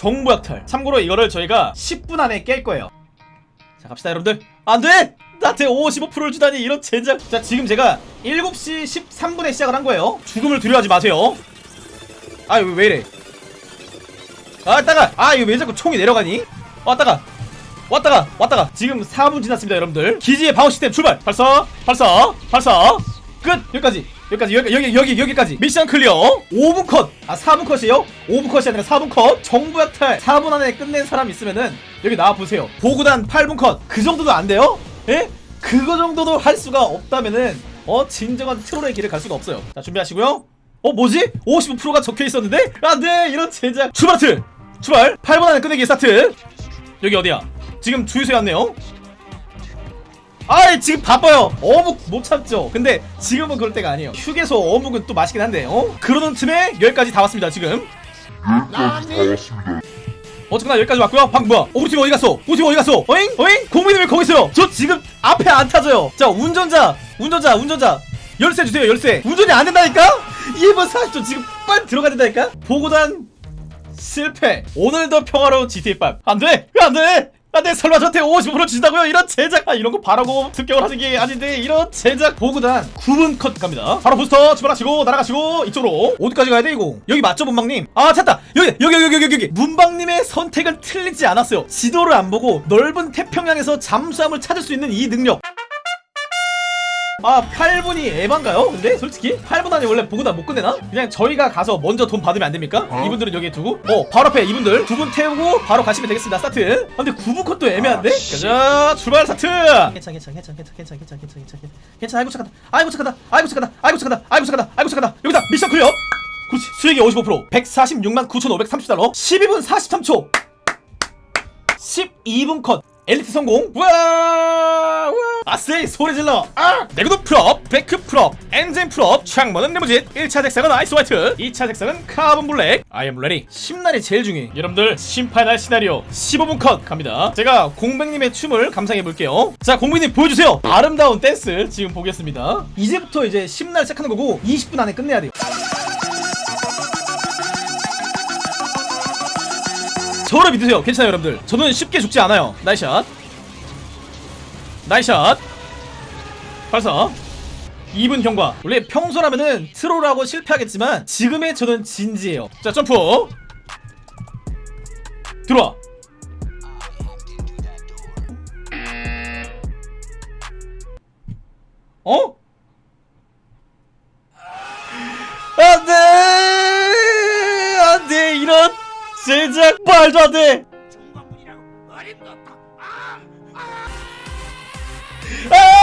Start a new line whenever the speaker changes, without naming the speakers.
정보 약탈. 참고로 이거를 저희가 10분 안에 깰 거예요. 자 갑시다 여러분들. 안돼! 나한테 55%를 주다니 이런 젠장. 자 지금 제가 7시 13분에 시작을 한 거예요. 죽음을 두려워하지 마세요. 아 이거 왜 이래? 아 따가! 아 이거 왜 자꾸 총이 내려가니? 아 따가! 아 따가! 아 따가! 지금 4분 지났습니다 여러분들. 기지의 방어 시스템 출발! 발사! 발사! 발사! 끝! 여기까지 여기까지 여기 여기 여기 여기까지. mission clear. 5분 컷아 4분 컷이에요? 5분 컷이 아니라 4분 컷. 정보 약탈. 4분 안에 끝낸 사람 있으면은 여기 나와 보세요. 보구단 8분 컷그 정도도 안 돼요? 예? 그거 정도도 할 수가 없다면은 어 진정한 troll의 길을 갈 수가 없어요. 자 준비하시고요. 어 뭐지? 55%가 적혀 있었는데? 안돼 이런 젠장 출발 트 출발. 8분 안에 끝내기 스타트. 여기 어디야? 지금 주유소에 왔네요 아이 지금 바빠요. 어묵 못 참죠. 근데 지금은 그럴 때가 아니에요. 휴게소 어묵은 또 맛있긴 한데 어? 그러는 틈에 여기까지 다 왔습니다 지금. 어쨌거나 여기까지 왔고요. 방금 뭐야? 어, 우리 팀 어디 갔어? 우리 팀 어디 갔어? 어잉? 어잉? 공민이 왜 거기 있어요. 저 지금 앞에 안 타져요. 자 운전자 운전자 운전자. 열쇠 주세요 열쇠. 운전이 안 된다니까? 1분 40초 지금 빨리 들어가야 된다니까? 보고단 실패. 오늘도 평화로운 GTA5 안돼! 안돼 안돼 설마 저한테 50% 주신다고요? 이런 제작 아 이런 거 바라고 습격을 하는 게 아닌데 이런 제작 보구단 9분 컷 갑니다. 바로 부스터 출발하시고 날아가시고 이쪽으로. 어디까지 가야 돼 이거? 여기 맞죠 문방님? 아 찾다! 여기 여기 여기 여기 여기. 문방님의 선택은 틀리지 않았어요. 지도를 안 보고 넓은 태평양에서 잠수함을 찾을 수 있는 이 능력 아 8분이 에반가요? 근데 솔직히? 8분 안에 원래 보고 다 못 끝내나? 그냥 저희가 가서 먼저 돈 받으면 안 됩니까? 이분들은 여기에 두고? 어 바로 앞에 이분들. 두 분 태우고 바로 가시면 되겠습니다 스타트. 아, 근데 9분 컷도 애매한데? 가자 출발 스타트! 괜찮 괜찮 괜찮 괜찮 괜찮 괜찮 괜찮 괜찮 괜찮 아이고 착하다. 아이고 착하다. 아이고 착하다. 아이고 착하다. 아이고 착하다. 아이고 착하다. 여기다 미션 클리어! 그렇지 수익이 55% 146만 9,530달러 12분 43초! 12분 컷. 엘리트 성공. 우와! 우와 아세이 소리 질러. 아! 내구도 풀업 베크 풀업 엔진 풀업 창문은 네모짓 1차 색상은 아이스 화이트. 2차 색상은 카본 블랙. Am ready. 심날이 제일 중요해. 여러분들 심판할 시나리오 15분 컷 갑니다. 제가 공백님의 춤을 감상해 볼게요. 자 공백님 보여주세요. 아름다운 댄스 지금 보겠습니다. 이제부터 이제 심날 시작하는 거고 20분 안에 끝내야 돼요. 저를 믿으세요. 괜찮아요 여러분들. 저는 쉽게 죽지 않아요. 나이샷 나이샷. 발사. 2분 경과. 원래 평소라면은 트롤하고 실패하겠지만 지금의 저는 진지해요. 자 점프. 들어와. 어? 안돼! 안돼! 이런 제작 말도 안돼 Ah!